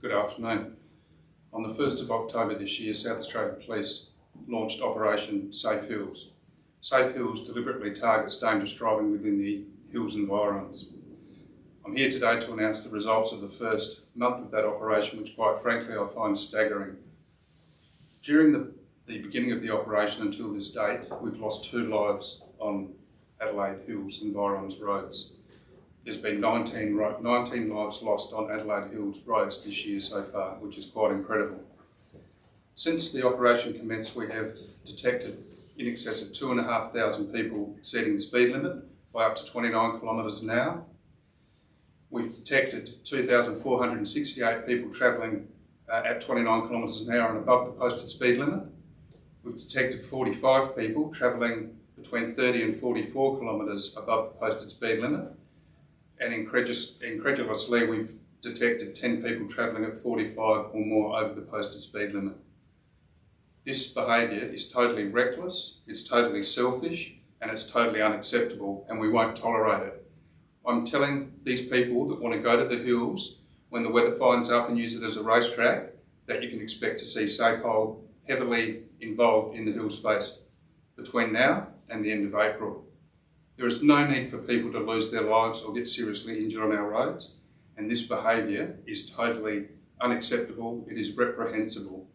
Good afternoon. On the 1st of October this year, South Australia Police launched Operation Safe Hills. Safe Hills deliberately targets dangerous driving within the hills environs. I'm here today to announce the results of the first month of that operation, which quite frankly I find staggering. During the, the beginning of the operation until this date, we've lost two lives on Adelaide Hills environs roads. There's been 19, 19 lives lost on Adelaide Hills roads this year so far, which is quite incredible. Since the operation commenced, we have detected in excess of 2,500 people exceeding the speed limit by up to 29 kilometres an hour. We've detected 2,468 people travelling uh, at 29 kilometres an hour and above the posted speed limit. We've detected 45 people travelling between 30 and 44 kilometres above the posted speed limit. And incredulously, we've detected 10 people travelling at 45 or more over the posted speed limit. This behaviour is totally reckless, it's totally selfish, and it's totally unacceptable, and we won't tolerate it. I'm telling these people that want to go to the hills when the weather finds up and use it as a racetrack that you can expect to see SAPOL heavily involved in the hills face between now and the end of April. There is no need for people to lose their lives or get seriously injured on our roads, and this behaviour is totally unacceptable, it is reprehensible.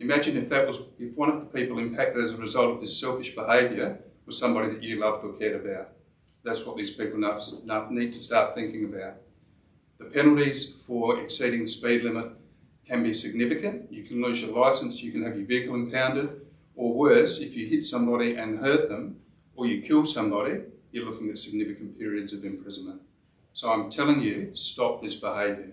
Imagine if that was, if one of the people impacted as a result of this selfish behaviour was somebody that you loved or cared about. That's what these people need to start thinking about. The penalties for exceeding the speed limit can be significant. You can lose your licence, you can have your vehicle impounded, or worse, if you hit somebody and hurt them, or you kill somebody, you're looking at significant periods of imprisonment. So I'm telling you, stop this behaviour.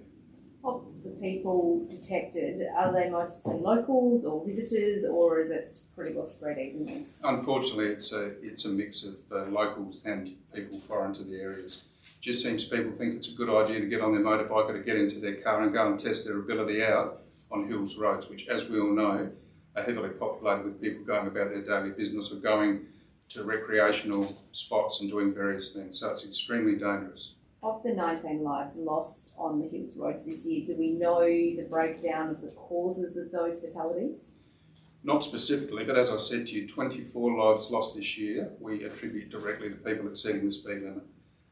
Of the people detected, are they mostly locals or visitors, or is it pretty well spread evenly? Unfortunately, it's a it's a mix of uh, locals and people foreign to the areas. Just seems people think it's a good idea to get on their motorbike or to get into their car and go and test their ability out on hills roads, which, as we all know, are heavily populated with people going about their daily business or going to recreational spots and doing various things. So it's extremely dangerous. Of the 19 lives lost on the Hills roads this year, do we know the breakdown of the causes of those fatalities? Not specifically, but as I said to you, 24 lives lost this year we attribute directly to people exceeding the speed limit.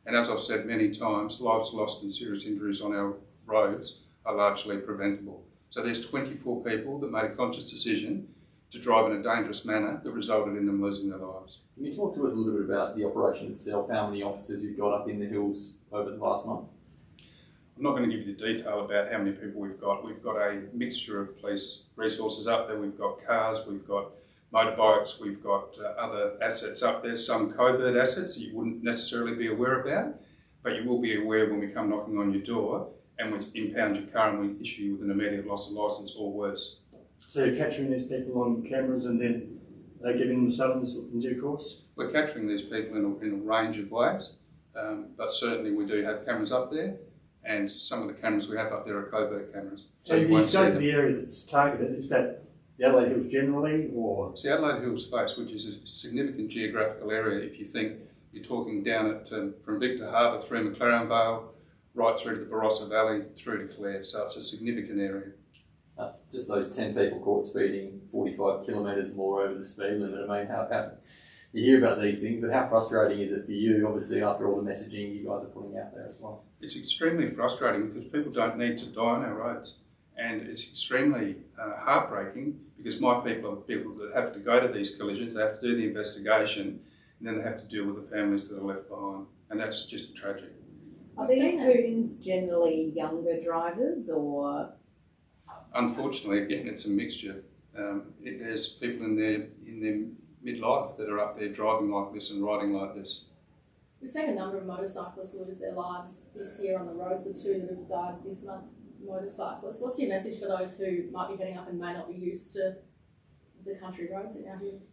And as I've said many times, lives lost and serious injuries on our roads are largely preventable. So there's 24 people that made a conscious decision to drive in a dangerous manner that resulted in them losing their lives. Can you talk to us a little bit about the operation itself, how many officers you've got up in the hills over the last month? I'm not going to give you the detail about how many people we've got. We've got a mixture of police resources up there. We've got cars, we've got motorbikes, we've got uh, other assets up there, some covert assets you wouldn't necessarily be aware about, but you will be aware when we come knocking on your door and we impound your car and we issue you with an immediate loss of licence or worse. So you're capturing these people on cameras and then they're giving them summons in due course? We're capturing these people in a, in a range of ways, um, but certainly we do have cameras up there and some of the cameras we have up there are covert cameras. So, so you the scope the area that's targeted, is that the Adelaide Hills generally or? It's the Adelaide Hills face, which is a significant geographical area if you think you're talking down at um, from Victor Harbor through McLaren Vale, right through to the Barossa Valley, through to Clare. So it's a significant area. Uh, just those 10 people caught speeding 45 kilometres more over the speed limit. I mean, how, how, you hear about these things, but how frustrating is it for you, obviously, after all the messaging you guys are putting out there as well? It's extremely frustrating because people don't need to die on our roads. And it's extremely uh, heartbreaking because my people are the people that have to go to these collisions, they have to do the investigation, and then they have to deal with the families that are left behind. And that's just tragic. Are these hoons generally younger drivers or? Unfortunately, again, it's a mixture. Um, it, there's people in their in their midlife that are up there driving like this and riding like this. We've seen a number of motorcyclists lose their lives this year on the roads. The two that have died this month, motorcyclists. What's your message for those who might be heading up and may not be used to the country roads in our hills?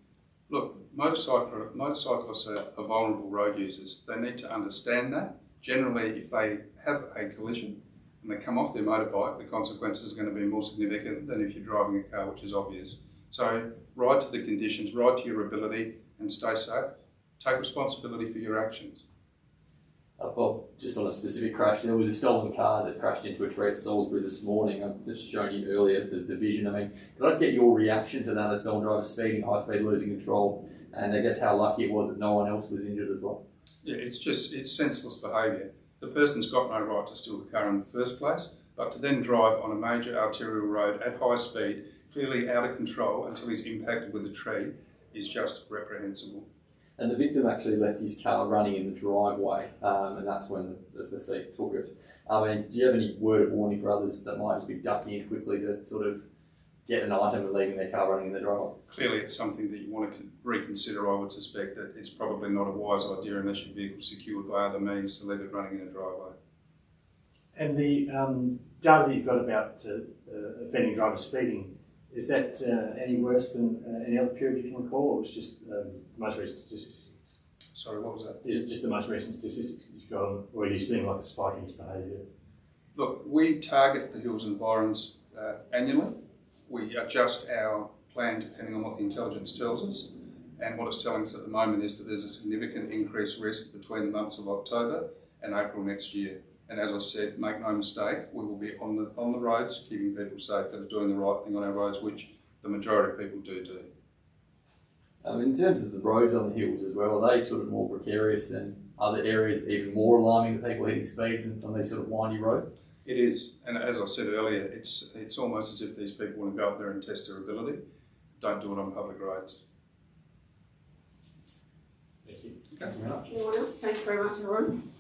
Look, motorcycle, motorcyclists are, are vulnerable road users. They need to understand that. Generally, if they have a collision and they come off their motorbike, the consequences are going to be more significant than if you're driving a car, which is obvious. So ride to the conditions, ride to your ability and stay safe. Take responsibility for your actions. Uh, Bob, just on a specific crash, there was a stolen car that crashed into a tree at Salisbury this morning. I've just shown you earlier the, the vision. I mean, could I just get your reaction to that as stolen driver speeding, high speed, losing control, and I guess how lucky it was that no one else was injured as well? Yeah, it's just, it's senseless behaviour. The person's got no right to steal the car in the first place, but to then drive on a major arterial road at high speed, clearly out of control until he's impacted with a tree, is just reprehensible. And the victim actually left his car running in the driveway, um, and that's when the, the thief took it. I mean, do you have any word of warning for others that might just be ducking in quickly to sort of get an item and leaving their car running in the driveway? Clearly, it's something that you want to reconsider. I would suspect that it's probably not a wise idea unless your vehicle's secured by other means to leave it running in a driveway. And the um, data that you've got about uh, uh, offending driver speeding, is that uh, any worse than uh, any other period you can recall, or was just um, the most recent statistics? Sorry, what was that? Is it just the most recent statistics that you've got, on, or are you seeing like a spike in this behaviour? Look, we target the hills environs uh, annually. We adjust our plan depending on what the intelligence tells us. And what it's telling us at the moment is that there's a significant increased risk between the months of October and April next year. And as I said, make no mistake, we will be on the on the roads, keeping people safe that are doing the right thing on our roads, which the majority of people do do. Um, in terms of the roads on the hills as well, are they sort of more precarious than other areas, even more alarming to people hitting speeds on these sort of windy roads? It is, and as I said earlier, it's it's almost as if these people want to go up there and test their ability. Don't do it on public roads. Thank you. Thank you very much. Anyone else? Thank you very much, everyone.